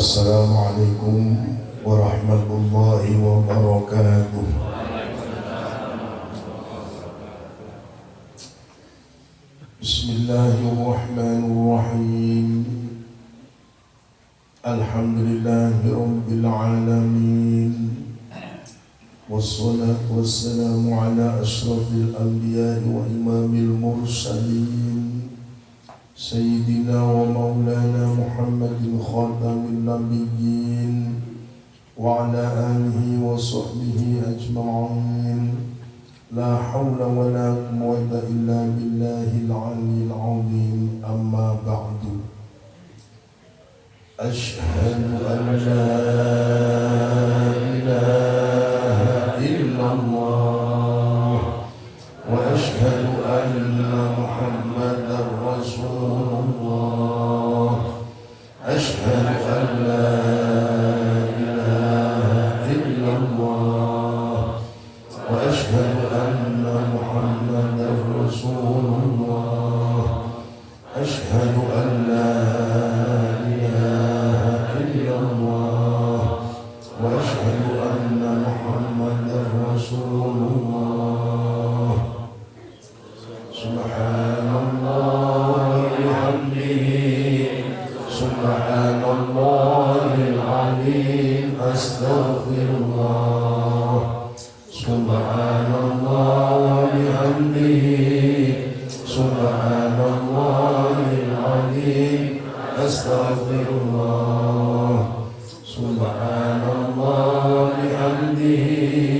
السلام عليكم ورحمة الله وبركاته. بسم الله الرحمن الرحيم. الحمد لله رب العالمين. والصلاة والسلام على أشرف الأنبياء وإمام المرسلين. سيدنا ومولانا محمد خاتم النبيين وعلى آله وصحبه أجمعين. لا حول ولا قوة إلا بالله العلي العظيم. أما بعد. أشهد أن لا سبحان الله وبحمده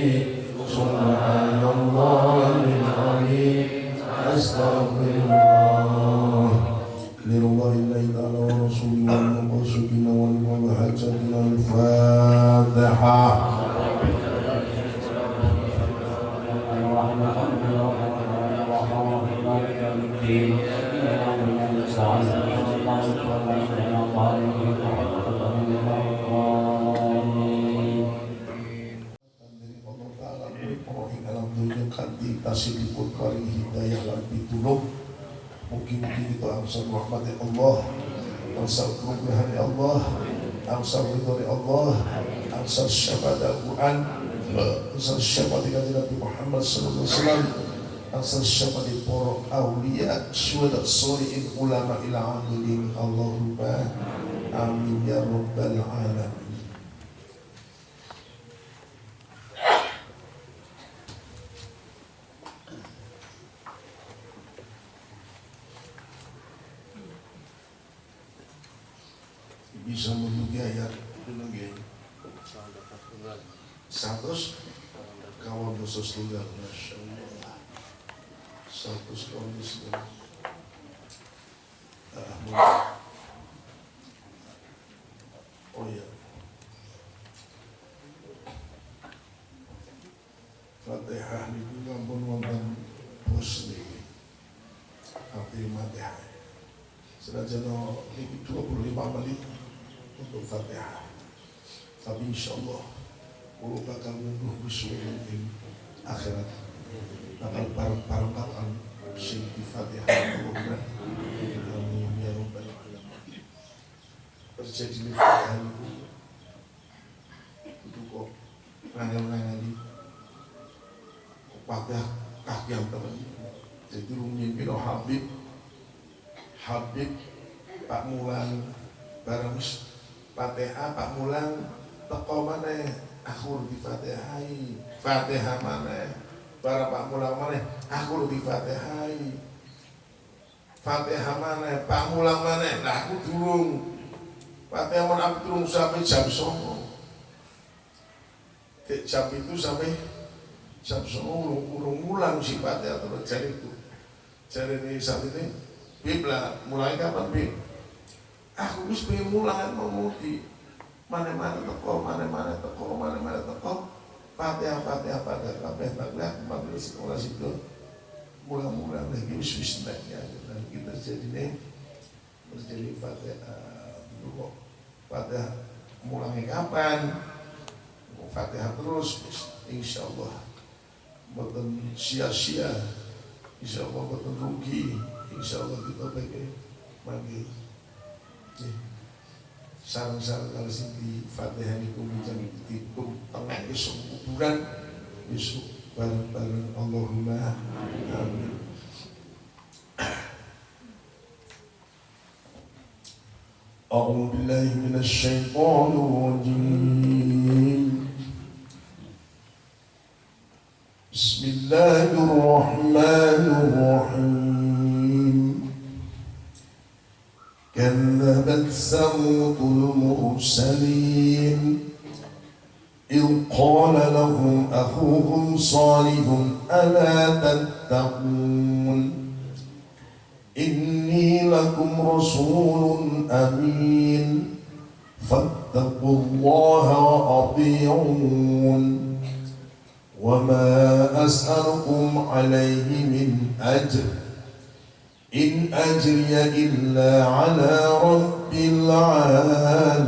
Angsal syafaat para awliya Syuhada solihin ulama ila amilin Allahumma Amin ya Rabbal Alamin. Bisa mendugi ayat mendugi satu kawan dosa tunggal satu kawan dosa tunggal oh iya. Fatihah itu ampun wonten bos niki Fatihah Senajan ini 25 menit untuk Fatihah. Tapi insya Allah Allah bakal menunggu akhirat. Bakal bareng-bareng sing Fatihah. Allahumma amin ya. Terjadi di Fatihah itu. Itu kok ngangel-ngangeli Fatihah kaki yang. Jadi Habib. Habib Pak Mulan bareng Fatihah Pak Mulan teko mana aku di Fatihai Fatihah mana para Pak Mulan mana? Aku di Fatihai Fatihah mana? Pak Mulan mana? Lah aku turun Fatihah mana? Aku sampai jam songo. Jam itu sampai jam songo urung, mulang si Fatihah terus jadi itu. Jadi ini saat ini Bib lah, mulai kapan Bib? Aku bisa pengen mulangan mau di mana-mana toko, mana-mana toko, mana-mana toko. Fatihah, Fatihah, Fatihah, Fatihah, Fatihah, Fatihah, sekolah situ. Mulang-mulang lagi wis ya. Dan kita jadi nih terjadi Fatihah dulu kok. Fatihah mulangnya kapan? Fatihah terus, insya Allah. Bukan sia-sia, insya Allah bukan rugi insya Allah kita pakai mandi sarang-sarang kalau sing di Fatihah niku menjadi tikum tengah besok kuburan besok bareng-bareng Allahumma amin أعوذ بالله من الشيطان الرجيم بسم الله الرحمن الرحيم كذبت ثمود المرسلين إذ قال لهم أخوهم صالح ألا تتقون إني لكم رسول أمين فاتقوا الله وأطيعون وما أسألكم عليه من أجر إن أجري إلا على رب العالمين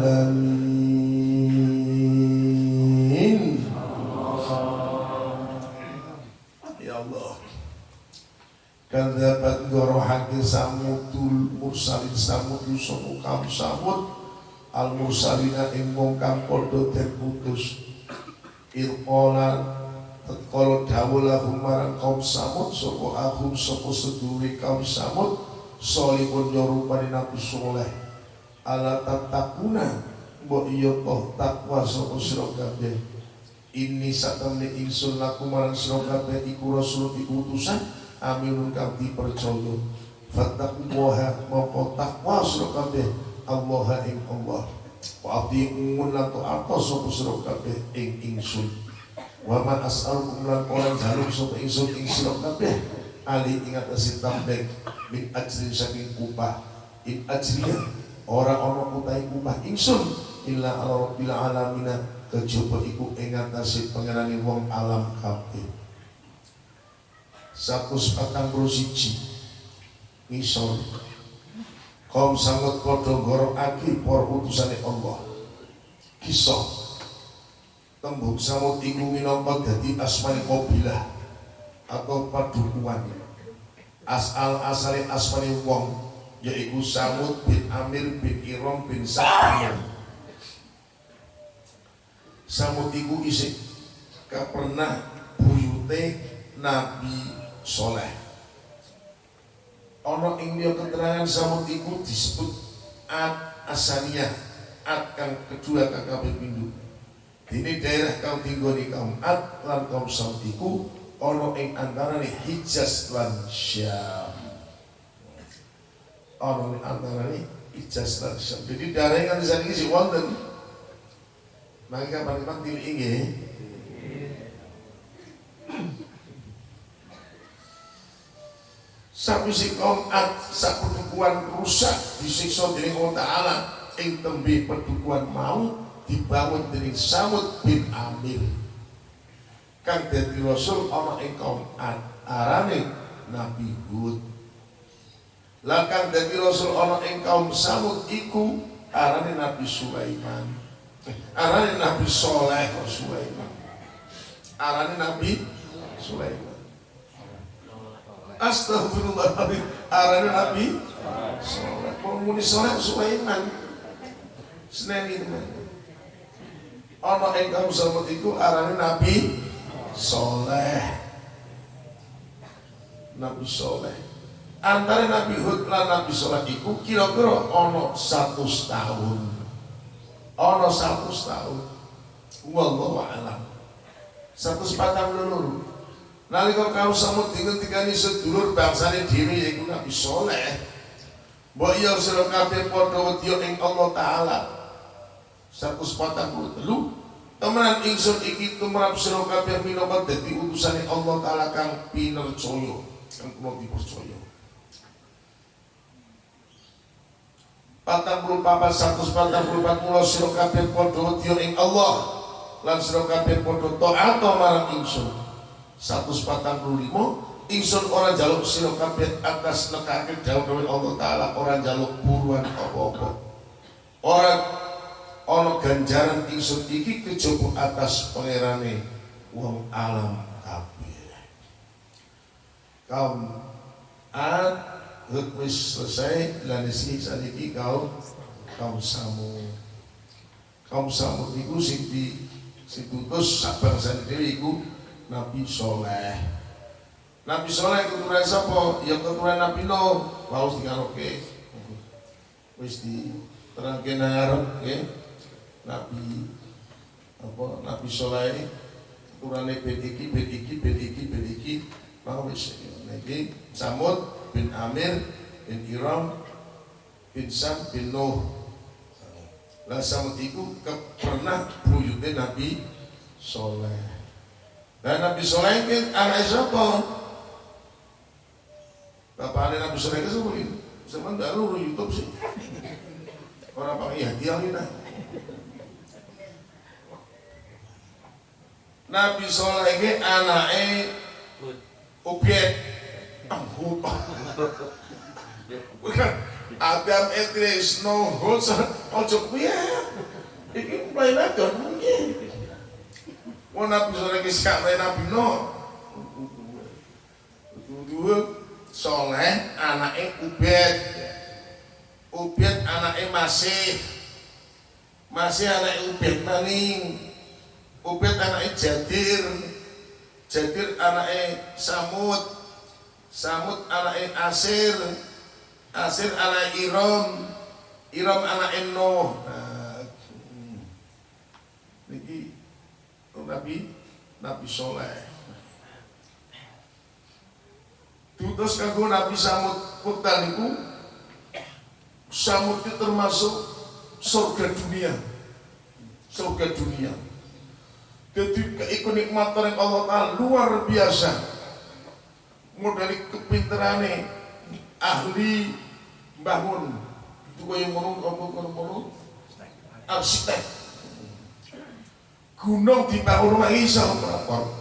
يا الله Kadzabat gorohake samudul mursalin samudul sopo kaum samud al mursalina ing wong kang padha den utus irqala tatkala dawuh lahum marang kaum samud sapa ahum sapa seduri kaum samud solihun yorupani nabi soleh Ala tatakuna mbok iya toh takwa sapa sira kabeh. Ini satemene ingsun laku marang sira kabeh iku rasul diutusan aminun kang dipercaya. Fattaqullaha moko takwa sira kabeh Allah ing Allah. Wa atiun lan taata sapa sira kabeh ing ingsun. Wa man as'alukum lan ora jaluk sapa ingsun ing sira kabeh ali ing atase tambek min ajrin saking upah. In ajriya ora ana utahe upah ingsun illa ala rabbil alamin kejaba iku ing atase pangerane wong alam kabeh. Satus patang puluh siji. Ngisor. Kaum sangat podo gorok aki por utusane Allah. Kisah. Tembung samut iku minangka dadi asmani qabilah atau padukuan asal asale asmani wong yaiku Samud bin Amir bin Irom bin Sa'amir Samud iku isik pernah buyute Nabi soleh. Ono ing dia keterangan samud iku disebut ad asaliyah ad kang kedua kabeh pindu ini daerah kang tinggoni kaum ad lan kaum samud iku ono ing antarane Hijaz lan Syam ono ing antarane Hijaz lan Syam jadi daerah yang di sana si wonten. Maka kapan-kapan tili inggih si kaum Ad sapedukuan rusak disiksa dening Allah ing tembe pedukuan mau dibangun dening Samud bin Amir. Kang dadi rasul ana ing kaum arane Nabi Hud lah kang dadi rasul ana ing kaum Samud iku arane Nabi Sulaiman arane Nabi Soleh Sulaiman arane Nabi Sulaiman Astagfirullahaladzim. Arane Nabi Soleh. Penghuni soleh Sulaiman. Senin itu. Ono engkau selamat itu arane Nabi Soleh. Nabi Soleh. Antara Nabi Hud lan Nabi Soleh itu kira-kira ono satu tahun. Ono satu tahun. Wallahu a'lam. Satu sepatang lulur. Nalika kau samut dingentikani sedulur bangsane dhewe yaiku Nabi Saleh. Mbok iya sira kabeh padha wedya ing Allah taala. 143 Temenan ingsun iki tumrap sira kabeh minangka dadi utusane Allah taala kang pinercaya, kang kula dipercaya. Patang puluh papat satu patang puluh empat ing Allah lan sira kabeh padha taat marang ingsun 145 ingsun ora jaluk sira kabeh atas nekake dawuh Allah taala jaluk buruan apa-apa ora ana ganjaran ingsun iki kejaba atas pangerane wong alam kabeh kaum ad wis selesai lan isi saniki kaum kaum samu kaum Samud iku sing di sing diutus sak bangsane dhewe iku Nabi Soleh. Nabi Soleh keturunan sapa? Ya keturunan Nabi Nuh. Waus dikaloke. Wis di terangke ngarep nggih. Nabi apa Nabi Soleh keturunane ben iki ben iki ben iki ben iki wis niki Samud bin Amir bin Iram bin Sam bin Nuh. Lah Samud iku pernah buyute Nabi Soleh. Dan Nabi Soleh kan anak siapa? Bapak Nabi Soleh kan siapa ini? Sama dulu YouTube sih. Orang pakai ya dia ini Nabi Soleh ini anaknya Ubiet Adam Idris no Hud Ojo kuya Ini mulai lagi mungkin Wong Nabi Soleh ki sak Nabi Nuh. Dua Soleh anake Ubed. Ubed anake Masih. Masih anake Ubed maning. Ubed anake Jadir. Jadir anake Samud. Samud anake Asir. Asir anake Iram. Iram anake Nuh. Nah, niki Nabi Nabi Soleh Tutus kanggo Nabi Samud itu Samud itu termasuk surga dunia surga dunia jadi keikutnikmatan yang Allah Ta'ala luar biasa modali kepinterane ahli bangun itu yang menurut arsitek. Gunung di bangun rumah Isa melapor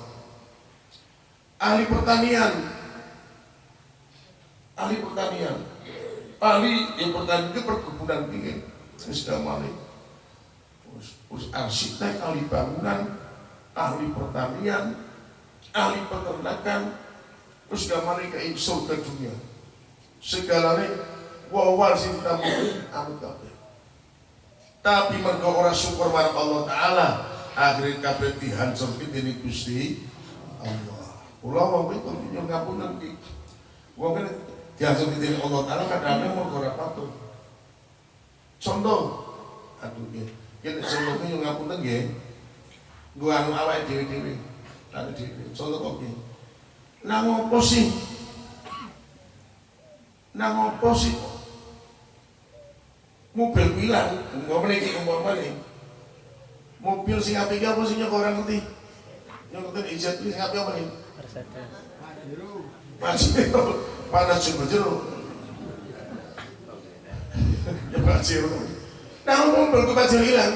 ahli pertanian. Ahli pertanian. Ahli yang pertanian itu perkebunan tinggi sudah malik terus arsitek ahli bangunan ahli pertanian ahli peternakan terus gak malik ke dunia segalanya wawal sing tamu amit tapi mereka orang syukur marah Allah Ta'ala akhirnya kabeh dihancurke dening Gusti Allah. Kula wong itu nyuwun ngapunten iki. Wong kan dihancurke dening Allah Taala kadang-kadang mau ora patuh. Contoh, aduh ya, kita contohnya nyuwun ngapunten nggih. Gua anu awake dhewe-dhewe. Anu dhewe. Contoh kok. Nang opo sih? Nang opo sih? Mobil hilang, umpamane iki umpamane mobil sing apik apa sing nyok orang ngerti? Ngerti? Ijat sing apik apa nih? Pajero panas jumbo jero ya Pajero nah mobil tuh Pajero hilang.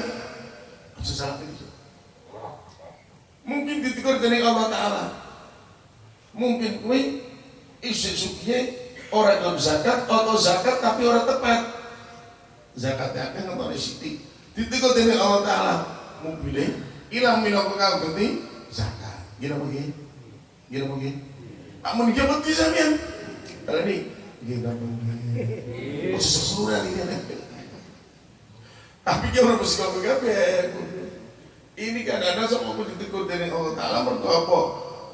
Salah mungkin ditegur dari Allah Ta'ala mungkin kue isi sukinya orang yang zakat atau zakat tapi orang tepat zakatnya akan nonton siti ditegur dari Allah Ta'ala mobilnya ilang minangka kang ganti zakat. Gila begini. Gila begini. Amun dia beti sampean. Kalau ini gila. Oh sesuatu ini kan. Tapi dia orang mesti kau Ini kan ada sama pun ditegur dari Allah Taala mertua apa?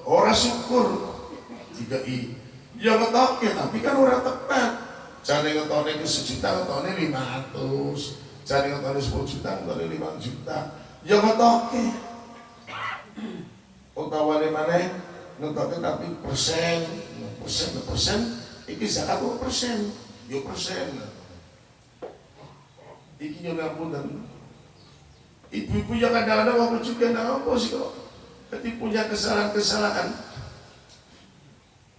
Orang syukur. Jika i, ya ngetoke tapi kan orang tepat. Jangan ngetone ke sejuta, ngetone lima ratus. Jangan ngetone sepuluh juta, ngetone lima juta. Ya ngetoke utawane maneh ngetoke tapi persen. Persen persen. Iki zakat persen? Yo persen. Iki yo ngapunten ibu-ibu yang kadang-kadang waktu juga nah apa sih kok? Ketika punya kesalahan-kesalahan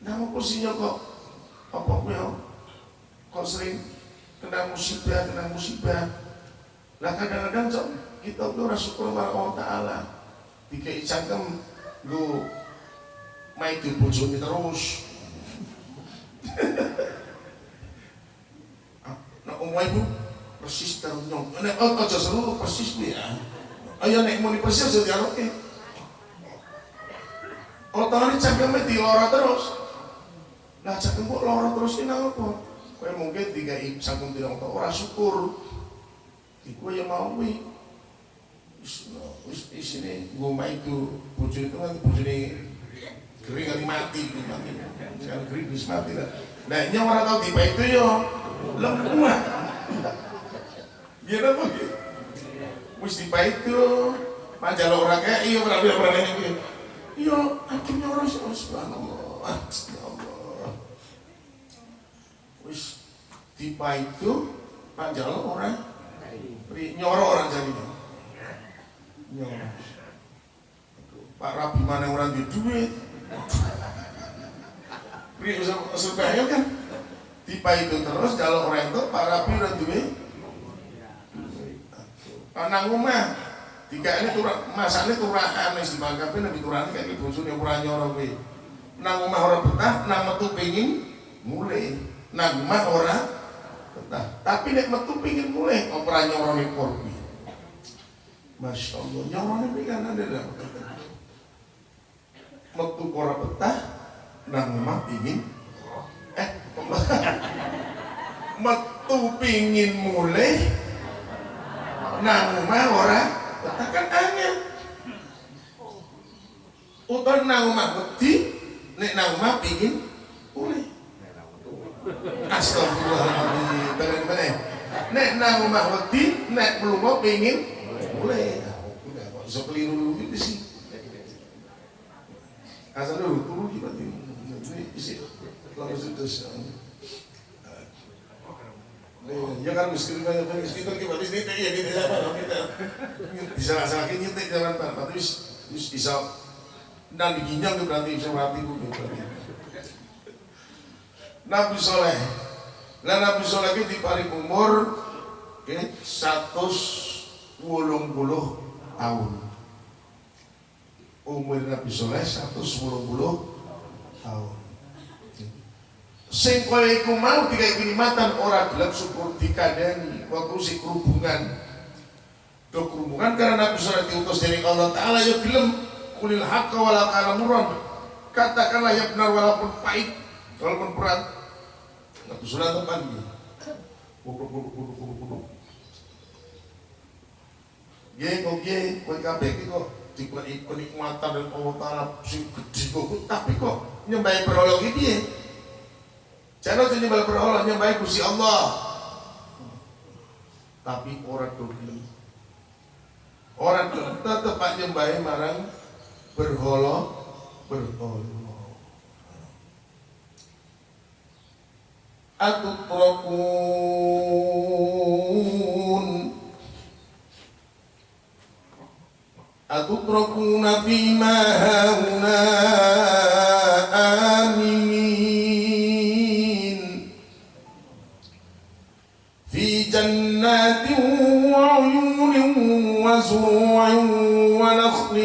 nah apa sih kok apa kue kok sering kena musibah kena musibah. Lah kadang-kadang kita tuh ora syukur marang Allah taala. Dikai cangkem lu main di bojone terus. Nah umai bu persis ternyong. Nek oh aja seru persis bu ya. Ayo nek mau persis aja dialoke otone cangkeme di loro terus lah cangkem kok loro terus ini apa kowe mungkin dikai cangkem tidak orang syukur iku yang mau wi wis isine ngomah itu bojo itu kan bojone kering kali mati mati kan kering wis mati lah nah ini orang tahu tipe itu yo lemah gitu apa gitu wis tipe itu majalah orang kayak iya berarti orang kayak iya akhirnya orang subhanallah ya Allah wis tipe itu majalah orang nyorok orang jadinya nyorok Pak Rabi mana orang di duit? Pri supaya kan? Tipe itu terus kalau orang itu Pak Rabi udah duit Anak rumah tiga ini turah masane turahan wis dimangkapi nek turane kayak bosone ora nyoro kuwi. Nang omah ora betah, nang metu pengin mulai. Nang omah ora betah. Tapi nek metu pengin mulai ora nyorone kur kuwi. Masya Allah, nyorone kuwi kan ada dah. Metu betah, nang omah pengin eh metu pengin mulai nang omah ora tekan angin utawa nang omah wedi nek pengin mulai Astagfirullahaladzim. Bener bener nek nang omah wedi nek mlunga pengin mulai kok iso keliru gitu sih? Asal dulu turu kita ini isi langsung terus ya kan miskin banyak banyak miskin kan kita bisnis ya kita siapa kita bisa salah lagi nyetik jalan pak. Tapi bisa. Dan diginjal berarti bisa mati bu Nabi Soleh. Lah Nabi Soleh itu di paling umur wulung puluh tahun. Umur Nabi Soleh satu wulung puluh tahun. Sing kowe iku mau dikai kenikmatan ora gelem syukur dikandani. Waktu si kerubungan. Do kerubungan karena Nabi Sallallahu diutus dari Allah Ta'ala ya gelem. Kulil haqqa wala kalamuron katakanlah yang benar walaupun pahit walaupun berat Nabi Sallallahu teman Bubuk bubuk bubuk bubuk bubuk Ye kok ye kowe kabeh kok dikei kenikmatan dan Ta'ala sing gede kok tapi kok nyembah berolok iki piye Jangan tuh nyembah berhala nyembah Gusti Allah. Tapi orang dogelem. Orang tetap nyembah marang berhala berhala. أتتركون؟ أتتركون فيما هاهنا آمنين؟ في جنات وعيون وزروع ونخل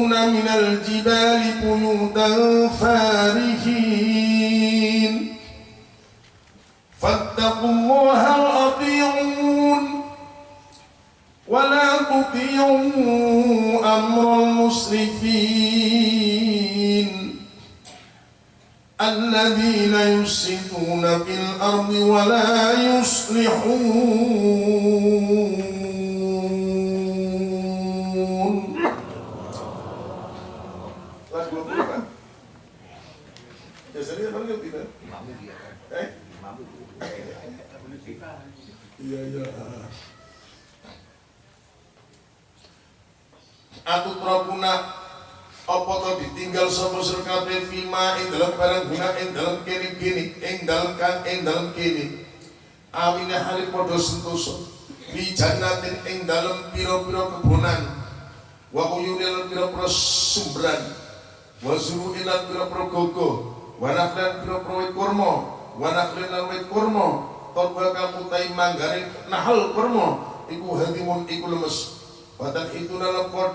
وتنحتون من الجبال بيوتا فارهين فاتقوا الله وأطيعون ولا تطيعوا أمر المسرفين الذين يفسدون في الأرض ولا يصلحون Iya, iya. Rabuna apa to ditinggal sapa sira kabeh fima ing barang guna ing dalam kene kene ing dalam kan ing dalam kene? Awine hale padha sentosa. Di jannatin ing dalam pira-pira kebonan. Wa uyunil pira-pira sumberan. Wa zuru'in pira-pira gogo. Wa nakhlan pira-pira kurma. Wa nakhlan lan wit kurma Tolba kamu tai manggare nahal kurma iku hadimun iku lemes. Watan itu nalepot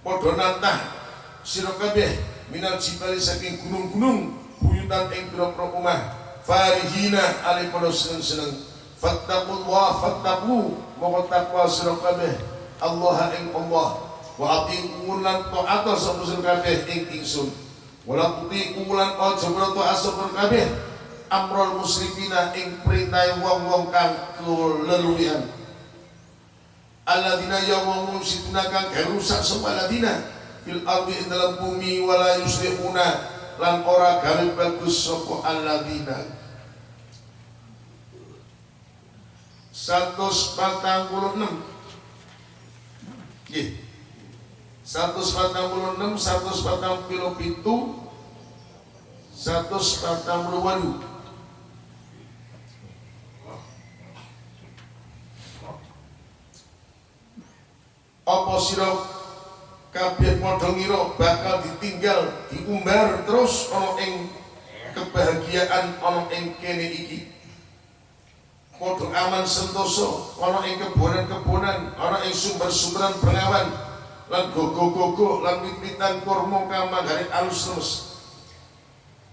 Podo nantah. Siro kabeh Minal jibali saking gunung-gunung Buyutan ing pira-pira Farihina ali podo seneng-seneng. Fattaqullah fattaqu Moko takwa siro kabeh. Allah ing Allah. Wa atiun lan ta'ata sapa sira kabeh ing ingsun. Wala tuti ulan aja kabeh amrul muslimina ing perintah wong-wong kang keluluyan alladzina ya wong mufsiduna kang rusak sapa alladzina fil ardi ing dalam bumi wala yuslihuna lan ora gawe bagus sapa alladzina. 146 Nggih. 146 147 148 apa sira kabeh padha ngira bakal ditinggal diumbar terus ana ing kebahagiaan ana ing kene iki? Padha aman sentosa ana ing kebonan-kebonan ana ing sumber-sumberan bengawan lan gogo-gogo lan wit-witan kurma kang manggare alus lemes.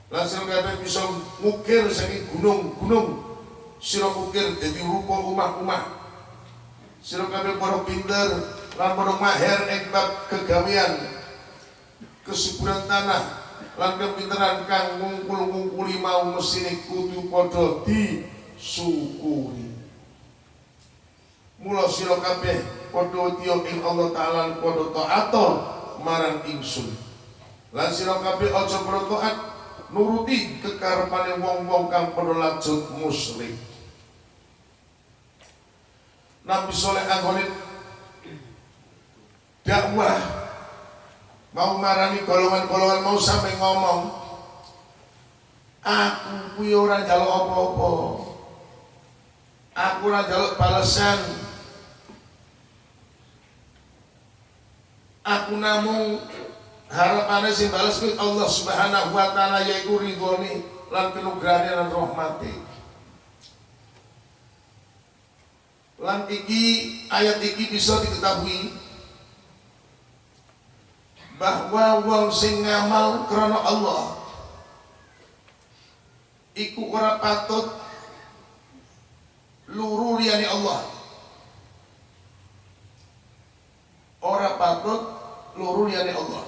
Lan sira kabeh bisa ngukir saking gunung-gunung sira ukir dadi rupa omah-omah. Sira kabeh para pinter padha maher ing bab kegawean kesuburan tanah lan kepinteran kang ngungkul-ngungkuli mau mesine kudu padha disyukuri mula sira kabeh padha tiya ing Allah taala padha taat marang ingsun. Lan sira kabeh aja taat nuruti kekarepane wong-wong kang padha lanjut musyrik. Nabi Soleh Anggolit dakwah. Mau marani golongan-golongan mau sampai ngomong aku kuwi ora njaluk apa-apa. Aku ora njaluk balasan. Aku namung harapannya sing balas Allah Subhanahu wa taala yaiku ridhone lan kenugrahane lan rahmati lan iki ayat iki bisa diketahui bahwa wong sing ngamal krana Allah. Iku ora patut luru liyane Allah. Ora patut luru liyane Allah.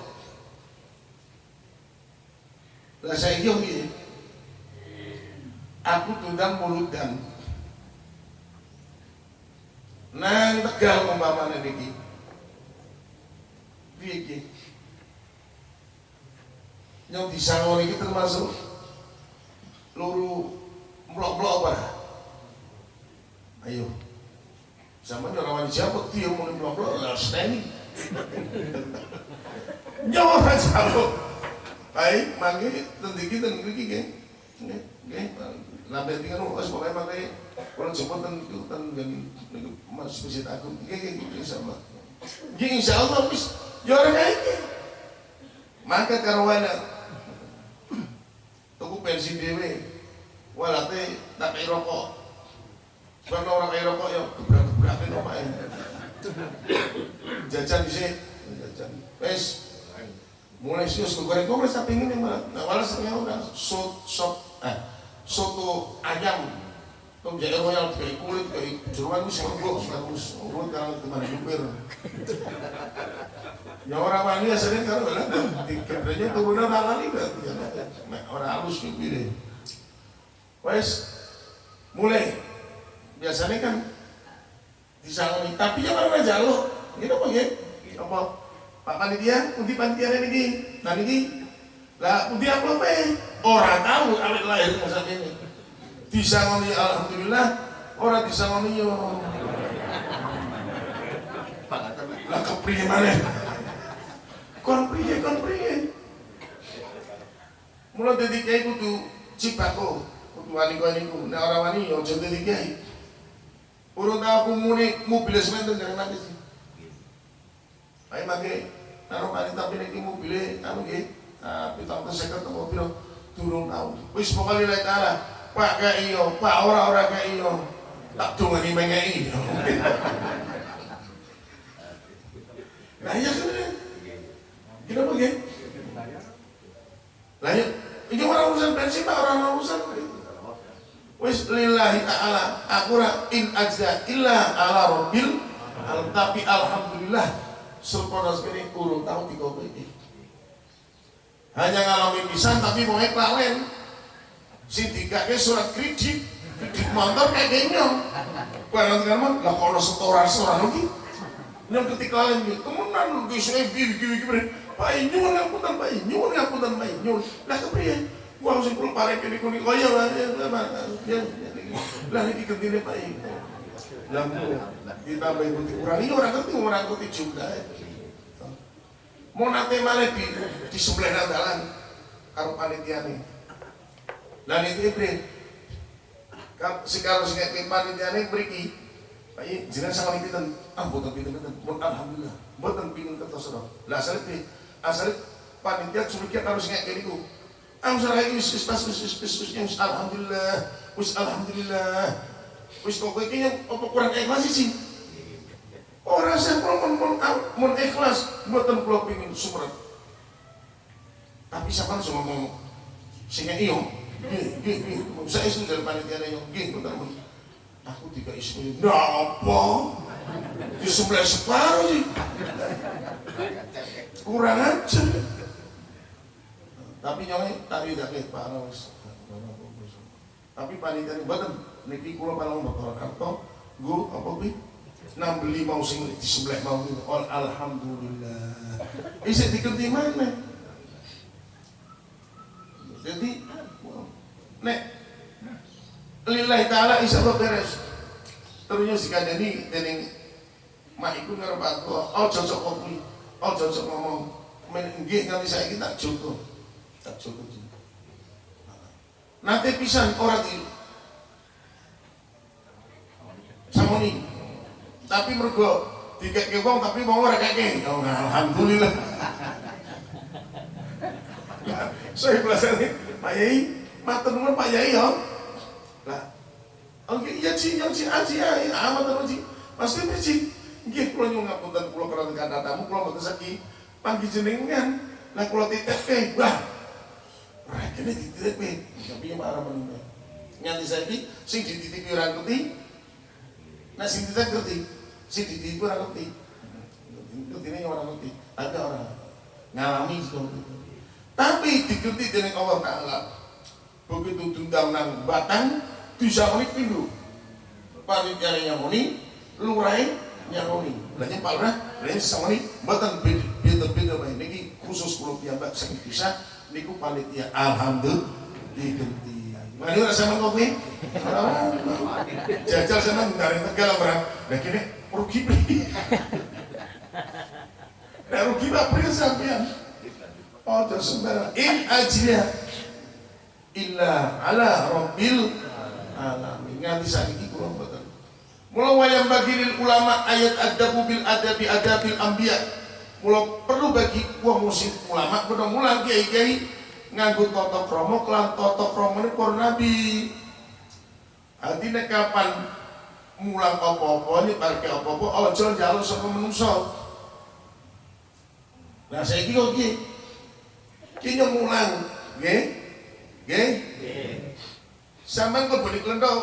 Lah saya piye aku tundang muludan nang tegal umpamane niki piye yang disangon ini termasuk luru melok-melok apa ayo. Zaman wani siapa dia mau melok-melok lah steni nyawa lo baik mangi tendiki tendiki ke ke lambe tinggal pas pokoknya pakai orang jemput dan dan dan mas visit aku ke ke insya Allah insya Allah bis ya orang kayak maka karuana tuku bensin dewe walate tak kei rokok. Karena orang kei rokok ya gebrak-gebrakin omae jajan di sini jajan. Wes mulai sih us goreng kok wes tapi ini malah nah malah setengah udah sop sop eh soto ayam Tom jadi royal kayak kulit kayak jeruan itu gue bagus. Urut kalau teman supir ya orang wani sering kalau bilang di kebrenya turunan tangan ini orang halus gitu deh wes mulai. Biasanya kan disangoni. Tapi jangan orang jaluk gitu apa ya apa? Pak panitia undi panitia ini nah ini lah undi apa orang tahu awet lahir masa ini disangoni alhamdulillah orang disangoni yo. Lah kepriye mana kon priye kon priye? Mula dadi kiai kudu cipako kudu wani wani ku nek ora wani yo aja dadi kiai. Urung aku muni mobil semen jangan nanti sih ayo mangke karo tapi nek mobil anu nggih pitang seket atau piro turun tau wis pokoke lek taala Pak gak iyo, Pak ora-ora gak iyo. Tak dongani mengei nah iya kan Kenapa ya? Lah ya, ini orang urusan pak orang urusan. Wis lillahi ta'ala aku in ajza illa ala rabbil al tapi alhamdulillah sempurna sekali urung tahu tiga ini. Hanya ngalamin pisan tapi mau klawen si tiga ke surat kredit kredit motor kayak genyong barang teman lah kalau setoran setoran lagi. Yang ketika lain gitu lu bisa bibi bibi bibi pak nyuwun ngapunten pak nyuwun ngapunten pak nyuwun lah kepriye gua harus pulang parek ini kuning oh ya lah ya lah ini kentine pak lah kita putih kurang. Ini orang ngerti orang ngerti juga mau nanti malah di di sebelah nadalan karo panitia nih dan itu ibrahim sekarang sing kayak panitia nih beriki Pak Iya, jenengan sama pinten, ah boten pinten pinten, mun alhamdulillah, boten pinten kertas sedang. Lah asal itu, asal panitia curiga harus kayak gini ku. Ah usah lagi wis pas wis wis wis alhamdulillah, wis alhamdulillah, wis kok kowe yang apa kurang ikhlas sih? Orang saya kalau mun mun ikhlas, boten kula pingin sumret. Tapi siapa cuma mau sehingga iyo, gih saya isu dari panitia iyo, gih bentar bentar. Aku tiga istri apa. Di sebelah separuh sih. Kurang aja. Tapi nyawanya tadi tidak parah wis tapi panitia ini badan niki kula palang bakal karto gu apa bi? Enam beli mau sing di sebelah mau oh, alhamdulillah. Isi dikerti mana? Jadi nek lillahi ta'ala insya Allah beres. Terusnya si kadeni dening mak iku ngarep aku oh cocok kopi oh cocok ngomong. Menggih nganti saya kita cukup tak cukup nanti pisan orang di samoni. Tapi mergo dikek wong tapi mau ora keke oh alhamdulillah. Saya belasan Pak Yai matur nuwun Pak Yai yo lah oke iya sih yang sih aji ya amat terus sih pasti sih nggih kula nyuwun ngapunten kula kerana kata tamu kula mboten saki panggi jenengan lah kula titip wah. Ora kene dititip tapi yang marah meneh nganti saiki sing dititipi ora ngerti nah sing titip ngerti sing dititipi ora ngerti. Ngerti ora ngerti ada orang ngalami seperti itu tapi dikerti dengan Allah Ta'ala begitu tundang nang batang unik pindu. Panitia nyamoni lurai nyamoni belanja pak lurah sama nih batang beda beda baik ini khusus pulau piyambak sing bisa niku panitia. Alhamdulillah. Diganti Mari rasa kopi, jajal sana dari tegal berang, nah kini rugi nah rugi pak beli sampean, oh terus sembarang, in aja illa ala rabbil alamin. Nganti saiki kula mboten. Mula wayang bagi lil ulama ayat adabu bil adabi adabil anbiya. Mula perlu bagi wong musik ulama bener mulang kiai-kiai nganggo tata krama kelan tata kramane para nabi. Artinya kapan mulang apa-apa ini parke apa-apa aja njaluk saka menungso nah saiki kok iki? Ki mulang nggih nggih sampean kok boleh klenthok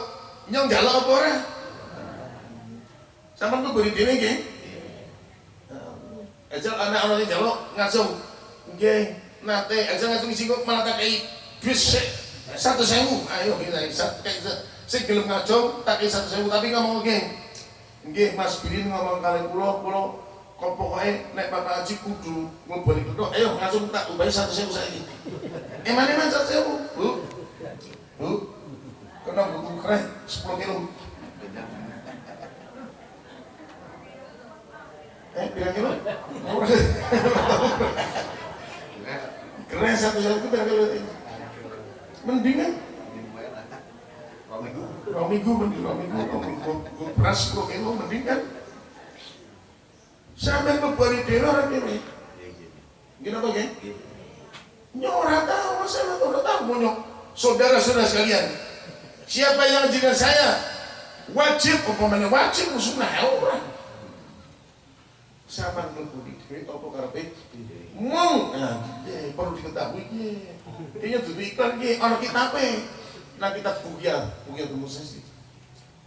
nyong njaluk apa ora? Sampean kok boleh dhewe nggih? Ejal anak-anak yang jaluk ngasung nggih. Nate aja ngasung isi kok malah tak kei satu sewu. Ayo kita kayak saya gelem ngajong tak kei satu sewu. Tapi ngomong nggih. Nggih Mas Bilin ngomong kalian pulau pulau kok pokoknya naik bapak haji kudu ngoboni kedok ayo langsung tak ubahi satu sewu saya emang satu sewu. Bu. Bu. Kena buku keren 10 kilo. Eh bilang kilo? Keren satu sewu itu bilang kilo. Mendingan Rong minggu, mending minggu, gue beras 10 kilo, mending kan? Sampai kebari dhewe orang ini. Gini apa gini nyora tahu saya ora tahu? Mau saudara-saudara sekalian siapa yang dengan saya? Wajib umpamanya wajib musuhnya orang siapa yang mlebu di dhewe apa karepe mau. Nah perlu diketahui. Kayaknya dulu iklan ki ana kitabe nah kitab bugia dulu sih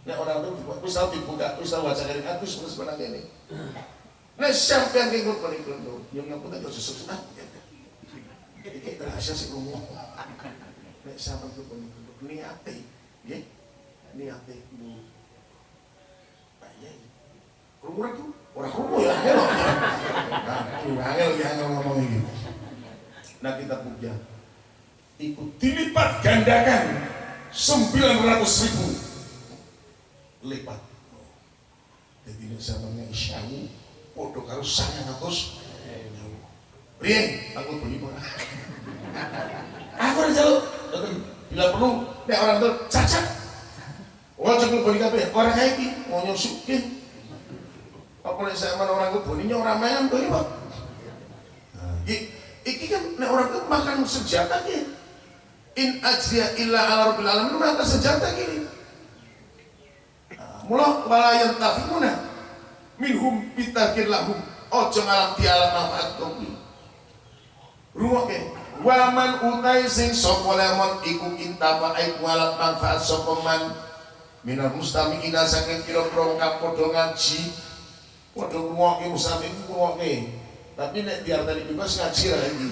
Nah orang itu wis tau dibuka, wis tau baca dari aku sebenarnya ini. Nah sampean ki kok paling kono, yo ngapa tak susuk ah. Iki rahasia sih ngomong. Nek sampean ku pun niate, nggih. Niate Bu. Pak Yai. Tuh? Ora ya angel. Ya ngomong iki. Nah kita puja. Ikut dilipat gandakan 900 ribu lipat. Jadi ini sampeyan isyawu padha karo 900 Rieng, aku beli murah. aku udah jaluk. Bila perlu, nek orang tuh cacat. Wah, cukup beli kabeh. Orang kayak ini mau nyusukin. Apa nek sama orang tuh belinya orang main tuh Pak. Iki kan nek orang tuh makan senjata ki. In ajriya illa ala rabbil alamin makan senjata gini. Mula wala yantafimuna minhum bitakir lahum ojo ngalam dialam manfaat kopi Rumoke waman utai sing sapa lemon iku intapa aik walak manfaat sapa man? Minal mustamiina saking pira-pira kang padha ngaji. Padha ngrungokke mustami ngrungokke tapi nek diartani bebas ngaji ra iki.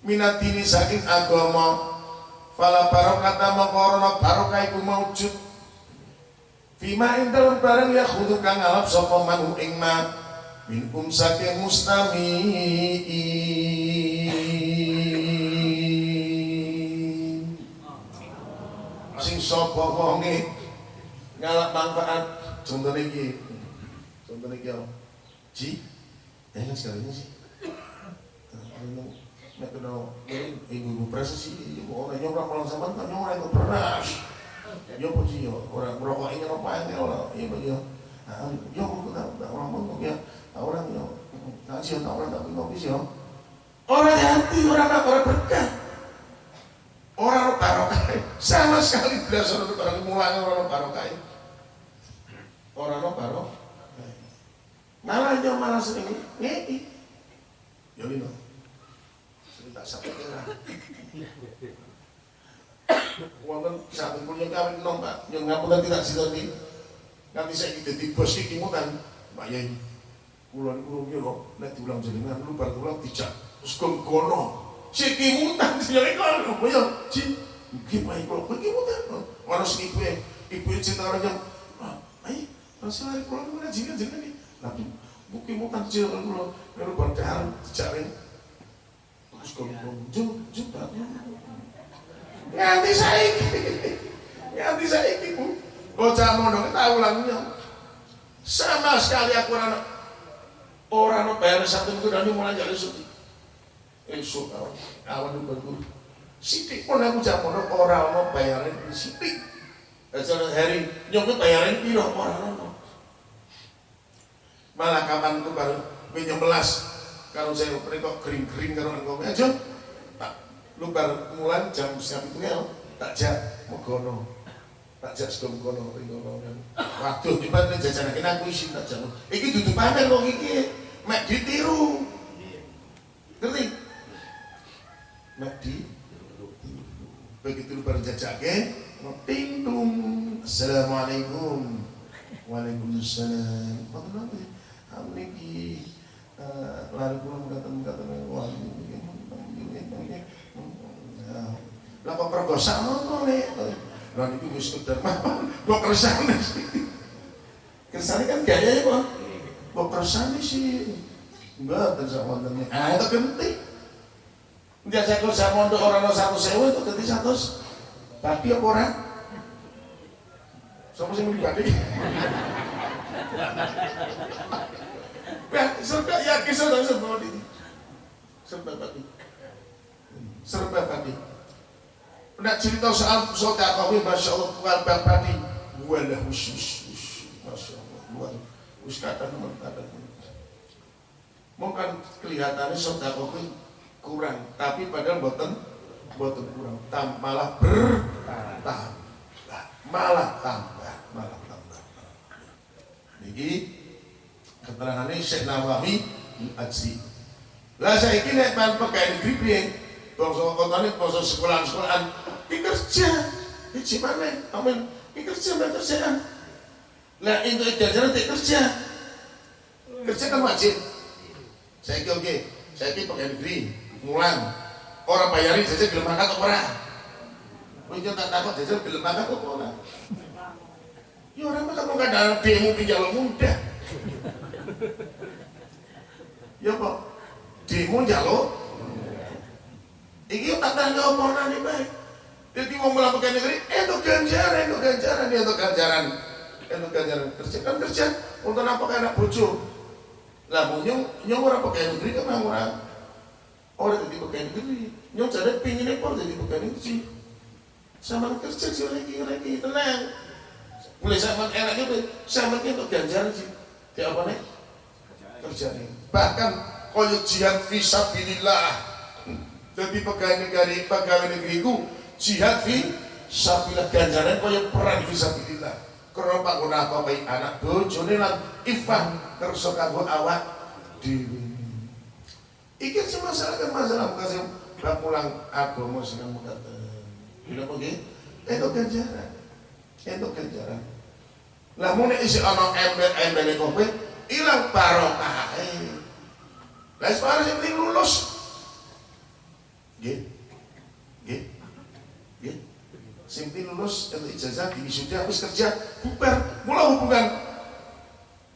Minatini saking agama fala barokata maqarana barokah iku maujud. Fima dalem barang ya khudu kang alap sapa man ing ma minkum saking mustamiin. Sing sapa wonge? Ngalap manfaat. Contoh iki. Contoh iki ji? Ya kan sih. Nek kena ibu-ibu presa sih. Orang nyoba pulang sama kan nyoba itu beras. Yo po sih? Yo merokok ini apa iya yo yo aku tak tak orang mau ya orang yo. Ngasih orang tak ngopi sih yo orang hati orang apa orang berkah orang barokah sama sekali tidak seru orang mulai orang barokah. Orang barokah. Malah yo malah sering ngeki. Yo lino. Sering tak sampai kira wonten saben pun yang kawin nom Pak. Yang ngapunten tidak sinten nanti? Saya dadi bos iki mutan Pak Yai kula niku kira nek diulang jenengan lu bar kula dijak. Terus gono. Siki mutan ya iku lho ya. Ji iki Pak kula iki mutan ora sing ibu ibu cinta orang yang ai masih hari kula niku jenengan jenengan iki. Tapi mungkin mutan jenengan kula kalau bar daharan dijak terus gono jum jum nganti saiki nganti saiki bu. Bocah mono tahu ulangnya sama sekali aku orang orang no bayar satu minggu dan mulai jadi suci esok awan awan itu berguru sidik pun aku jamono orang no bayarin sidik Jadi hari nyokut bayarin piro orang no malah kapan itu baru menyebelas. Kalau saya mereka kering-kering kalau engkau aja lu baru mulan jam siap itu ya. Tak jak mogono tak jak sedom kono ringono waduh tiba nih jajan kena aku isi tak jak iki duduk pamer kok iki. Mek ditiru. Ngerti? Mek di begitu lu baru jajake ting tung. Assalamualaikum. Waalaikumsalam. Apa nanti kamu niki lari pulang kata kata wah lah kok perkosa ngono le lah niku wis sekedar mapan kok kersane sih? Kersane kan gaya ya kok kok kersane sih? Enggak terus wonten ah itu penting dia saya kalau saya mondok orang no satu sewa itu ganti satu tapi apa orang sama sih pribadi ya serba yakin serba serba serba tadi serba tadi Nak cerita soal sodakoh Masya Allah bukan pribadi Wala khusus Masya Allah Luar Wis kata teman kata Mungkin kelihatannya sodakoh kurang. Tapi padahal buatan Buatan kurang. Tam, Malah bertambah. Malah tambah Malah tambah. Ini Keterangannya Syekh Nawawi Ajri Lah saya ini Nek pakai negeri piye? Bangsa kotane bangsa sekolahan-sekolahan kerja. Di mana amin. Kerja mana kerjaan nah itu jajaran tidak kerja. Kerja kan wajib. Saya oke. Saya kira pakai negeri mulan. Orang bayarin saja gelem makan kok ora? Kowe tak takut saja gelem makan kok ora? Ya orang makan kok ada demo muda ya kok? Demo jaluk iki tak tangga omongan baik jadi mau melakukan negeri itu ganjaran itu ganjaran itu ganjaran. Itu ganjaran kerja kan kerja. Untuk apa anak bojo? Lah mau nyong nyong orang pakai negeri kan orang orang jadi pakai negeri. Nyong cari pingin ekor jadi pakai negeri. Sama kerja sih lagi lagi tenang. Mulai sama enak itu sama itu ganjaran sih. Di apa nih kerja nih bahkan koyo jihad visabilillah jadi pegawai negeri pegawai negeriku jihad fi sabilah ganjaran koyo perang visabilillah karena guna apa baik anak bojone lan ifah kersa kanggo awak dhewe. Iki sing masalah kan masalah kasih bab pulang agama sing kamu kata tidak pergi itu ganjaran. Itu ganjaran. Lah mau isi ana ember ember kopi hilang barokah lah sekarang sing lulus. Nggih nggih Simpi lulus untuk ijazah di wisuda habis kerja bubar. Mulai hubungan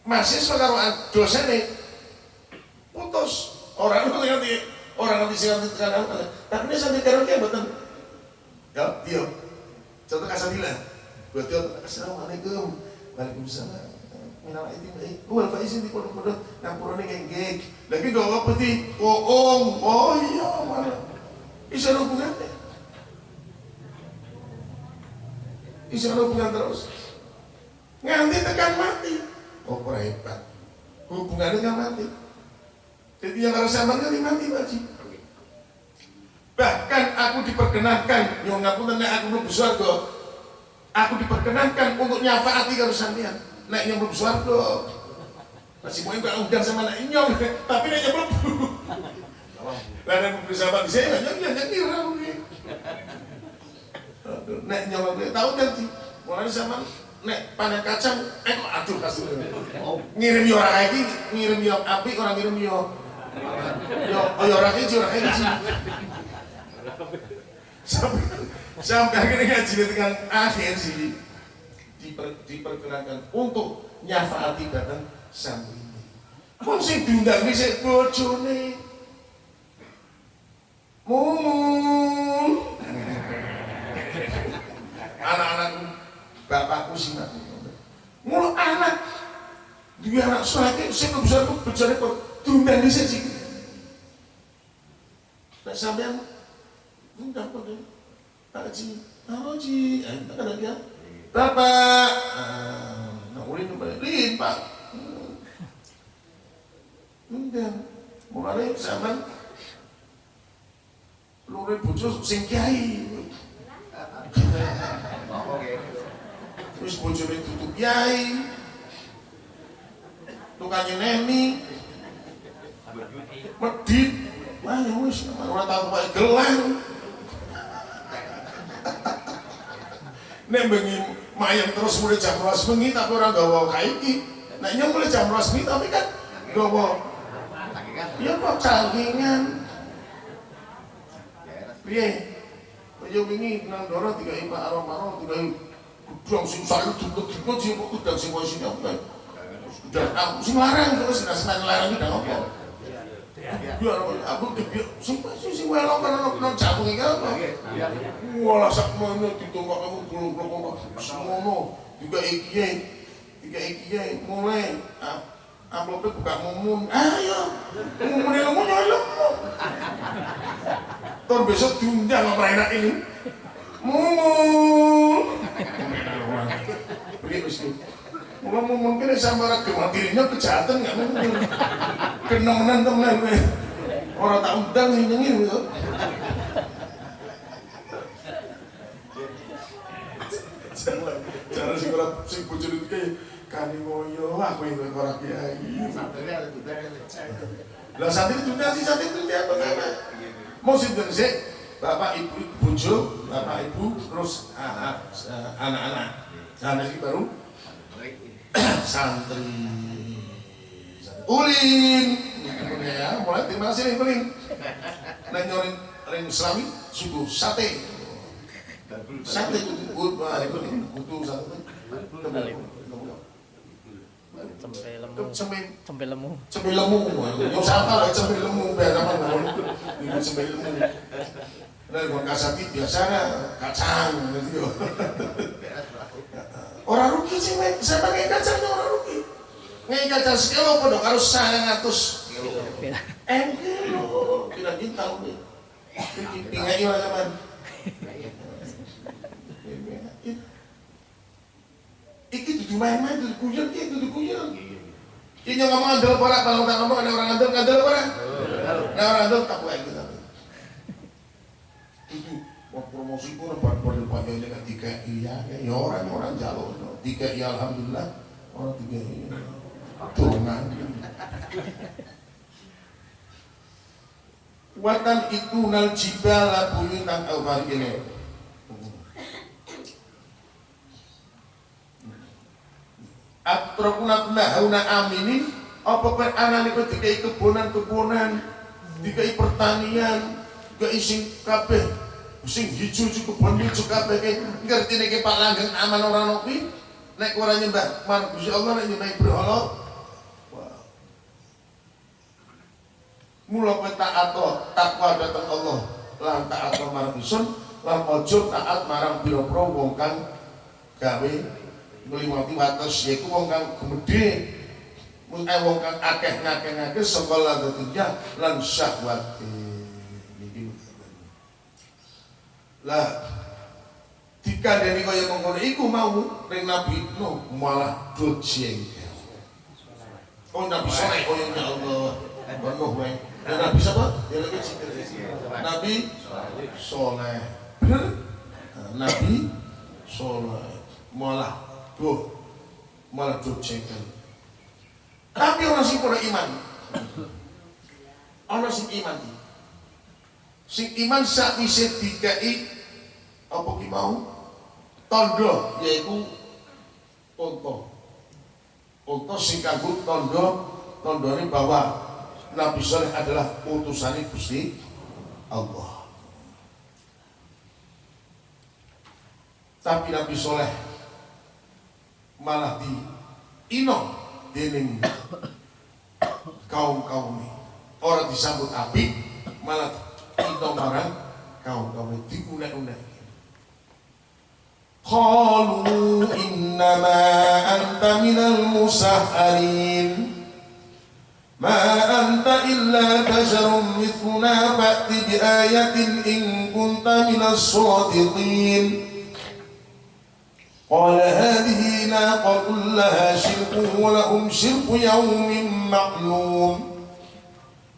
mahasiswa karo dosen putus. Orang itu nanti orang nanti sih nanti tekan tapi ini sampai karo dia betul ya dia contoh kasabila buat dia assalamualaikum waalaikumsalam. Minal aidin baik. Wal faizin di pondok-pondok nampurane geng lagi gak apa sih oh oh oh iya mana bisa hubungannya bisa hubungan terus. Nganti tekan mati. Oh hebat. Hubungannya kan mati. Jadi yang harus sama kan mati wajib bahkan aku diperkenankan. Yang ngaku tentang aku belum besar kok aku diperkenankan untuk nyafaati kalau sampean. Naik yang belum besar kok masih mau enggak undang sama naik nyong. Tapi naiknya belum lah yang bersama di sini banyak yang ngira nek nyawa gue tahu nanti mulai sama nek panen kacang eh kok aduh kasih oh, ngirim yo orang lagi ngirim yo api orang ngirim yo yo oh yo orang kecil orang kecil sampai sampai akhirnya ngaji dengan akhir sih diper, diperkenankan untuk nyafaati datang ini Kok sih diundang bisa bojone. Mumun anak-anakku bapakku sih mati mulu anak dia anak saya belum bisa tuh berjalan kok diundang di sini nah sampean undang kok Pak Haji. Pak Haji. Eh tak ada dia? Bapak. Nah ulin Pak Lin Pak. Undang mulai sampean lu bojo sing kiai Terus bojone tutup yai. Tukangnya neni. Medit. Wah, ya wis ora tau kok gelang. Nek bengi mayem terus mulai jam 12 bengi tapi ora gawa kaiki. Nek nyong mulai jam 12 bengi tapi kan gawa Iya kok cangkingan. Piye? Kaya wingi nang ndoro digawe Pak Aromaro digawe gudang sing sayu dudu-dudu sing kok gudang sing wis nyok. Dan aku sing larang terus sing larang larang iki dak opo. Iya. aku gede sing sing welo karo nang jagung iki apa? Iya. Wala sak mono ditongkok aku bolong-bolong kok. Semono juga iki. Iki iki mulai ah, amplopnya buka mumun. Ayo. Mumun yang mumun ayo tahun besok diundang apa enak ini. Mumun. Pergi mesti Mula mungkin sama orang gemar dirinya kejahatan nggak mungkin kena menang temen orang tak undang sih nyengir gitu cara sih kalau sing bojone kayak kani moyo aku yang orang kiai lah santri itu sih santri itu dia apa mau sinten sih bapak ibu bojo bapak ibu terus anak-anak. Anak ini baru santri. Ulin! Ya mulai terima kasih nih paling nah nyorin ring selami suku sate. Sate kudu kudu sate Cempe lemu. cempe? Cempe lemu. cempe lemu. Yo sapa lah cempe lemu biasa cempe lemu. Biasanya kacang gitu orang rugi sih men saya pakai kacangnya orang rugi. Ngai kacang sekilo pada karo sangat ngatus kilo. Beda. kilo kira kita udah pingai orang zaman Iki tuh main-main tuh kuyang iki tuh kuyang. Ini yang ngomong andel porak kalau tak ngomong ada orang andel andel porak. Nah orang andel tak buat kita. Itu mau promosi pun buat buat depannya dengan tiga iya ya orang orang jalur tiga iya alhamdulillah orang tiga iya turunan. Watan itu nal jibala buyutan awal ini. Atrokuna hauna aminin. Apa kan anak niku dikai kebonan-kebonan, dikai pertanian, dikai sing kabeh sing hijau juga kebon hijau kabeh kae ngerti nek Pak Langgeng aman ora nopi nek ora nyembah marang Gusti Allah nek nyembah berhala. Mula kowe taat takwa datang Allah. Lan taat marang isun lan ojo taat marang pira-pira wong kang gawe ngliwati wates yaiku wong kang gemedhe. Eh wong kang akeh ngakeh-ngakeh saka lan syahwat niki lah dikandani kaya mengkono iku mau ring Nabi no malah do jengkel. Oh Nabi soleh oh ya Allah penuh dan Nabi siapa? Ya lagi Nabi soleh. Bener? Nabi soleh malah Duh, malah jengkel. Tapi orang sing pada iman. Orang sing iman. Sing iman sak bisa dikai apa ki mau? Tondo yaiku unta. Unta sing kanggo tondo tondone bahwa Nabi Saleh adalah utusan Gusti Allah. Tapi Nabi Soleh malah di ino dening kaum kaum ini. Orang disambut api malah ino marang kaum kaum ini. Digunek-unek Qalu innama anta minal musahharin. Ma anta illa basharun mithluna fa'ti bi ayatin in kunta minas sadiqin قال هذه ناقة لها شرك ولهم شرك يوم معلوم.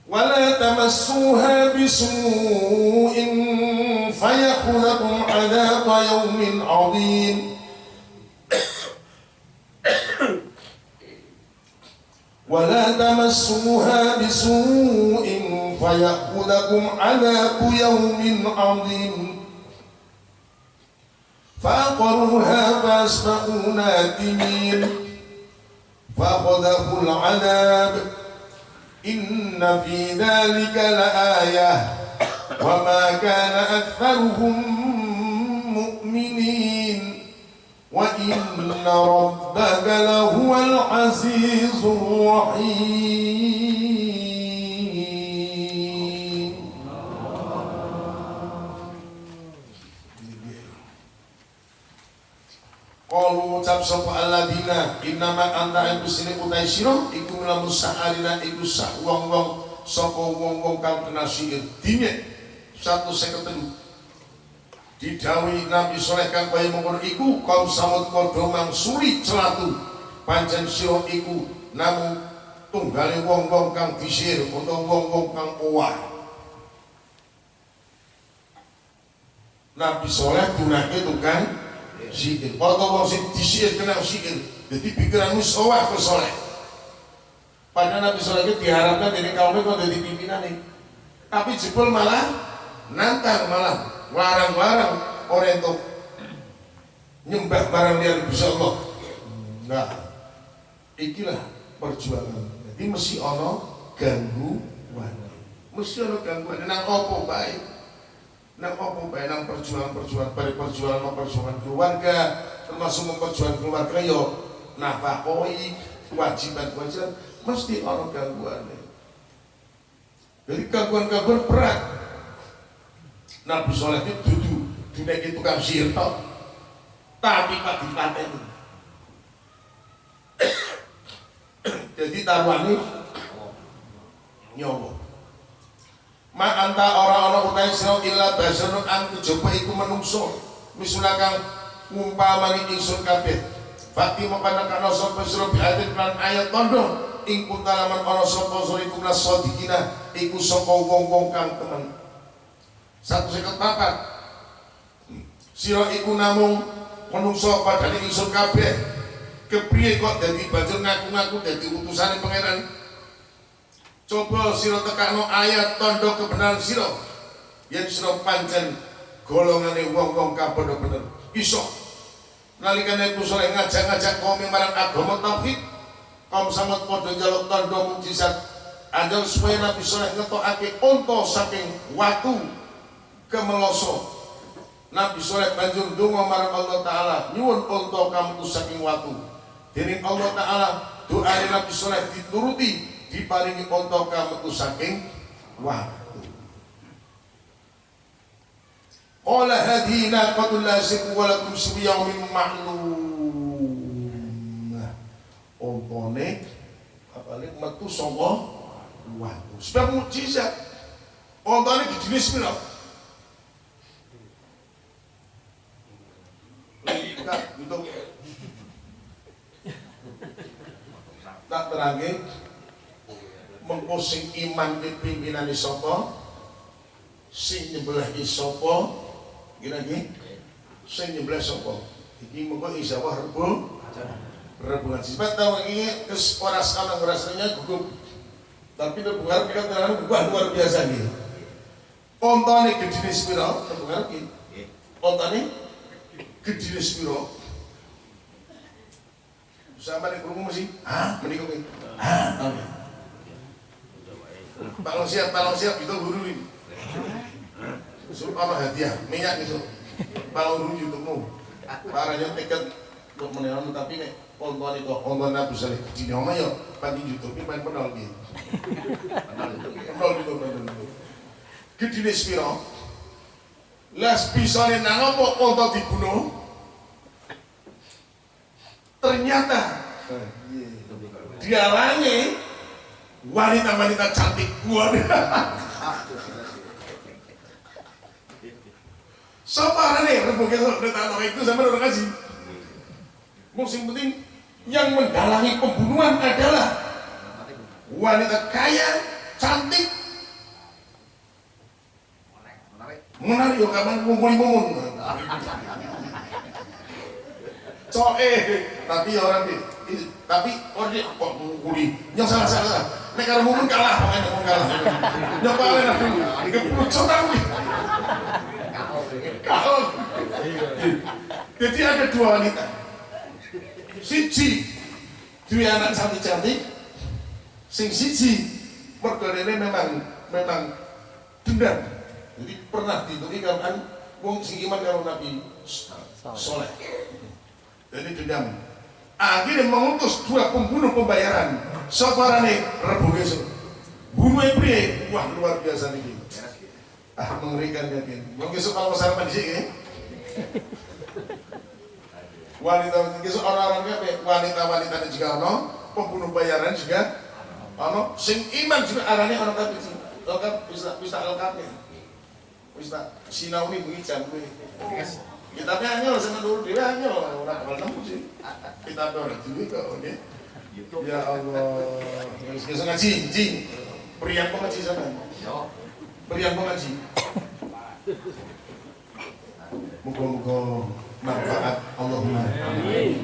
ولا تمسوها بسوء فيأخذكم عذاب يوم عظيم. ولا تمسوها بسوء فيأخذكم عذاب يوم عظيم. فعقروها فأصبحوا نادمين فأخذه العذاب. إن في ذلك لآية. وما كان أكثرهم مؤمنين. وإن ربك لهو العزيز الرحيم. Qalu ucap sapa alladzina innama anta iku sini utai sira iku lamun sahalina iku sak wong-wong saka wong-wong kang kena sihir. Dinyek 153 didhawuhi Nabi Saleh kang kaya mengkono iku kaum samud padha mangsuli celatu. Pancen sira iku namung tunggale wong-wong kang disihir utawa wong-wong kang owah. Nabi Saleh gunake tukang sihir. Kalau wong sing disihir kena sihir, jadi pikiran wis owah ke soleh. Padahal Nabi Soleh itu diharapkan dari kaumnya kok jadi pimpinan nih. Tapi jebol malah nantang malah warang-warang orang itu nyembah barang liar bisa Allah. Nah, ikilah perjuangan. Jadi mesti ono ganggu Mesti ana gangguan nang opo bae? Opo bae nang perjuangan-perjuangan bare perjuangan perjuangan keluarga, termasuk memperjuangkan keluarga yo nafakoi kewajiban-kewajiban mesti ana gangguan. Jadi gangguan-gangguan berat. Nabi Soleh itu dudu dineki tukang sihir tok. Tapi pak dipateni. Jadi taruhane nyawa. Ma anta orang-orang utai sira illa basarun an kejaba iku menungso. Misuna kang ngumpamani ingsun kabeh. Fakti mengkana kana sapa sira bi ayatin lan ayat tondo ing kuntalaman ana sapa sira iku nasodikina iku saka wong-wong kang temen. Satu seket papat. Sira iku namung menungso padane ingsun kabeh. Kepriye kok dadi bajur ngaku-ngaku dadi utusane pangeran? Coba sira tekakno ayat tondo kebenaran sira. Yen sira pancen golongane wong-wong padha bener. Iso nalikane kusole ngajak-ngajak kaum marang agama tauhid, kaum samad padha njaluk tondo mukjizat. Anjal supaya Nabi Soleh ngetokake unta saking watu kemeloso. Nabi Soleh banjur donga marang Allah Ta'ala nyuwun unta kamu saking watu. Dening Allah Ta'ala doa Nabi Soleh dituruti diparingi unta kamu saking watu. Qala hadhihi naqatul lasiq wa lakum sibiyaumin ma'lum. Untane apane metu saka watu. Sebab mukjizat. Untane dijenis pira? Enggak, gitu. Tak terangin mengposing iman di pimpinan sapa sing nyebelah sapa gini lagi. Sing nyebelah sapa iki mengko insya-Allah rebu rebu ngaji sebab tahu ini kes ora sana ngrasanya gugup. Tapi rebu ngarep kita terang gugah luar biasa nih. Ontane gedine sepira rebu ngarep iki. Ontane gedine sepira sama masih ah menikah ini ah Balong siap, balong siap, itu guru ini. Suruh apa hadiah, minyak gitu. Balong dulu YouTubemu. Parahnya tiket untuk menelamu tapi nih kontuan itu kontuan nabi salih di nama ya pandi YouTube main penol gitu. Penol gitu, penol gitu. Gede spiro. Las bisa nih nang apa kontuan dibunuh. Ternyata dialangi wanita-wanita cantik wanita Siapa nih rebuk itu udah itu sama orang kasih. Musim penting yang mendalangi pembunuhan adalah wanita kaya, cantik, menarik yo kapan ngumpuli mumun. Coe, tapi orang di tapi oh dia kok ngumpuli yang salah salah. Nek karo mumun kalah, pokoknya mumun kalah. Nyoba lah, dikeput coba kalau jadi ada dua wanita. Siji dua anak cantik cantik sing siji mergane memang memang dendam. Jadi pernah dituki kan wong sing iman kalau Nabi soleh. Jadi dendam akhirnya mengutus dua pembunuh pembayaran. Soparane rebu besok bunuh priye wah luar biasa nih. Ah mengerikan yakin mau besok kalau sarapan di sini wanita besok orang-orangnya wanita-wanita juga ono pembunuh bayaran juga ono. Sing iman juga arahnya orang tapi sih lengkap bisa bisa lengkap ya bisa sinau ini bunyi jam ini kita hanya sama dulu dia hanya orang kalau nemu sih kita orang dulu kok ya ya Allah bisa ngaji ngaji priang pengaji sana Berian pengaji. Moga-moga manfaat Allahumma. Amin.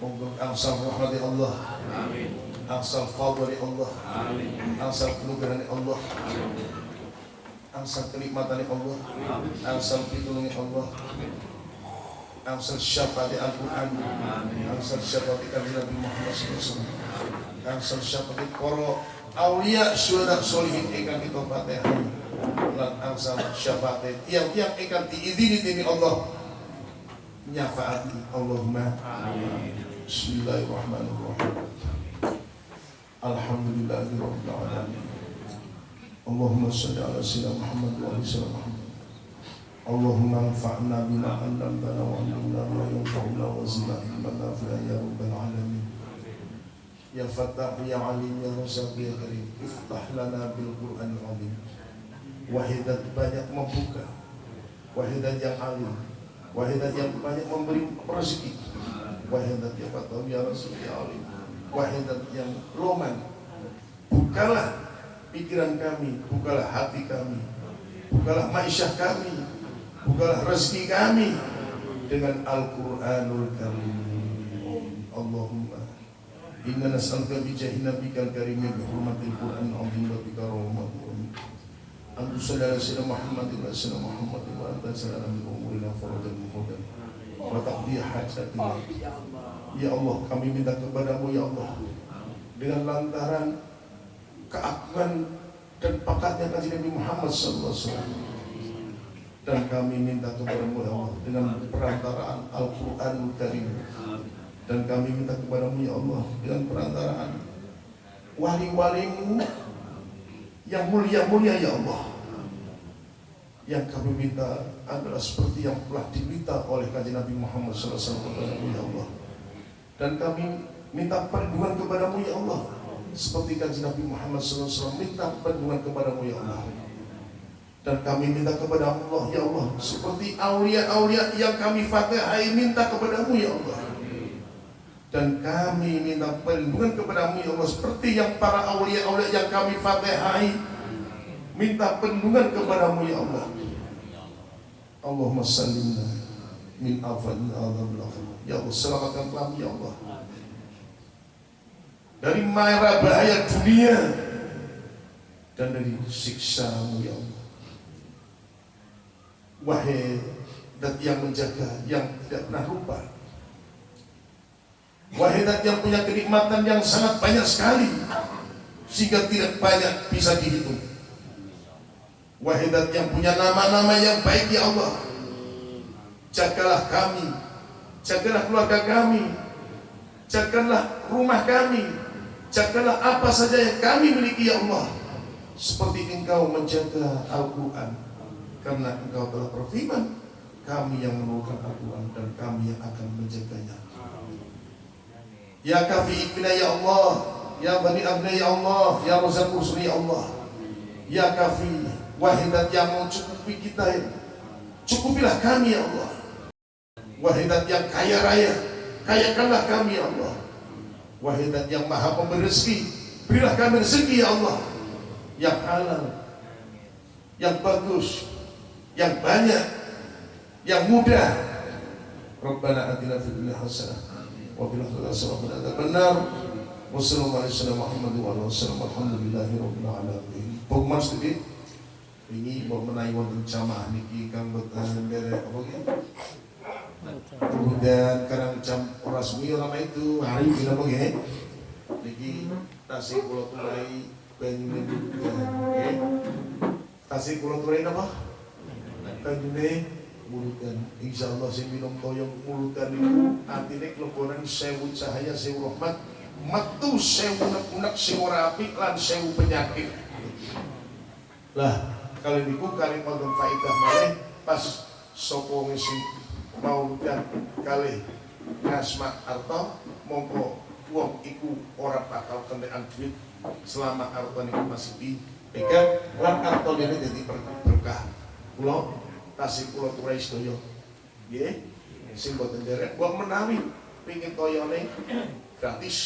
Moga angsal rahmati Allah. Amin. Angsal fadli Allah. Amin. Angsal kenugrahan Allah. Amin. Angsal kenikmatan Allah. Angsal pitulungan Allah. Angsal syafaat Al-Quran. Angsal syafaat Nabi Muhammad SAW. angsal syafaat para aulia syuhada solihin ingkang kita fatihah lan angsal syafaat tiang-tiang ingkang diizini dening Allah nyafaati Allahumma Bismillahirrahmanirrahim Alhamdulillahirabbil alamin Allahumma shalli ala sayyidina Muhammad wa sayyidina Muhammad. Allahumma anfa'na bima 'allamtana wa 'allimna ma yanfa'una wa zidna ilman ya rabbal alamin. Ya Fattah ya Alim ya Razzaq ya Karim iftah lana bil Qur'an azim wahidat banyak membuka wahidat yang alim wahidat yang banyak memberi rezeki. Wahidat yang Fattah ya Razzaq ya Alim. Wahidat yang loman bukalah pikiran kami bukalah hati kami. Bukalah maisyah kami. Bukalah rezeki kami. Dengan Al-Quranul Karim. Allahumma. Inna nas'aluka bi jahi nabikal karim bi hurmatil Qur'an azim wa bi karamati Antu sallallahu alaihi Muhammad wa sallam Muhammad wa anta sallallahu min umurina farajan muhadan wa taqdi hajatina Ya Allah kami minta kepadamu ya Allah. Dengan lantaran keagungan dan pakatnya kaji Nabi Muhammad wasallam. Dan kami minta kepadamu ya Allah dengan perantaraan Al-Qur'anul Karim. Dan kami minta kepadamu ya Allah dengan perantaraan wali-walimu yang mulia-mulia ya Allah. Yang kami minta adalah seperti yang telah diminta oleh kajian Nabi Muhammad SAW kepadamu ya Allah. Dan kami minta perlindungan kepadamu ya Allah seperti kajian Nabi Muhammad SAW minta perlindungan kepadamu ya Allah. Dan kami minta kepada Allah ya Allah. Seperti aulia-aulia yang kami fatihai minta kepadamu ya Allah. Dan kami minta perlindungan kepadamu ya Allah. Seperti yang para aulia-aulia yang kami fatihai minta perlindungan kepadamu ya Allah. Allahumma sallimna min afadil adab ya Allah selamatkan kami ya Allah dari mara bahaya dunia dan dari siksamu ya Allah. Wahai dan yang menjaga yang tidak pernah lupa. Wahidat yang punya kenikmatan yang sangat banyak sekali Sehingga tidak banyak bisa dihitung. Wahidat yang punya nama-nama yang baik ya Allah. Jagalah kami Jagalah keluarga kami Jagalah rumah kami Jagalah apa saja yang kami miliki ya Allah Seperti engkau menjaga Al-Quran. Karena engkau telah berfirman Kami yang menurunkan Al-Quran Dan kami yang akan menjaganya. Ya kafi ikmina ya Allah Ya bani abna ya Allah Ya rozak ursuli ya Allah. Ya kafi Wahidat yang mencukupi kita ya. Cukupilah kami ya Allah. Wahidat yang kaya raya Kayakanlah kami ya Allah Wahai dan yang maha pemberi rezeki Berilah kami rezeki ya Allah. Yang halal Yang bagus Yang banyak Yang mudah. Rabbana adilah fidulia hasanah Wa bilah fidulia hasanah Wa bilah benar Wassalamualaikum warahmatullahi wabarakatuh Alhamdulillahirrahmanirrahim Pukman sedikit Ini buat menaik wantan camah Ini kan bertahan Apa? Kemudian karang jam ora suwi lama itu hari ini apa nggih niki tasih kula tulai banyune nggih tasih kula tulai napa? Banyune mulutan insyaallah sing minum toyong mulutan itu artine kelebonan sewu cahaya sewu rahmat metu sewu unek-unek ora apik lan sewu penyakit. Lah kali niku kali wonten faedah malih pas sapa ngisi mauludan kali ngasma arto mongko wong iku ora bakal kentekan duit selama arto niku masih dipegang lan arto dene dadi berkah. Kula tasih kula turai sedaya. Nggih. Sing boten derek. Wong menawi pengin toyone gratis.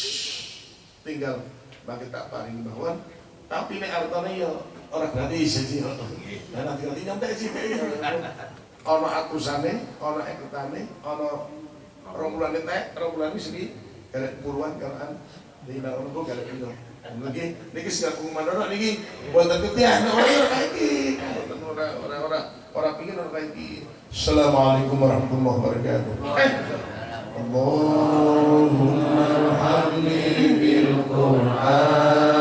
Tinggal bagi tak paring bawon tapi nek artane ya ora gratis jadi nah nanti nanti nyampe sih ana atusane, ana eketane, ana rombulane tek, rombulane sini galak puluhan galaan dina rombul galak pindho. Niki niki sing aku mandono niki boten ketian ora ora iki. orang orang orang ora pingin ora iki. Assalamualaikum warahmatullahi wabarakatuh. Eh. Allahumma hamdi bil Qur'an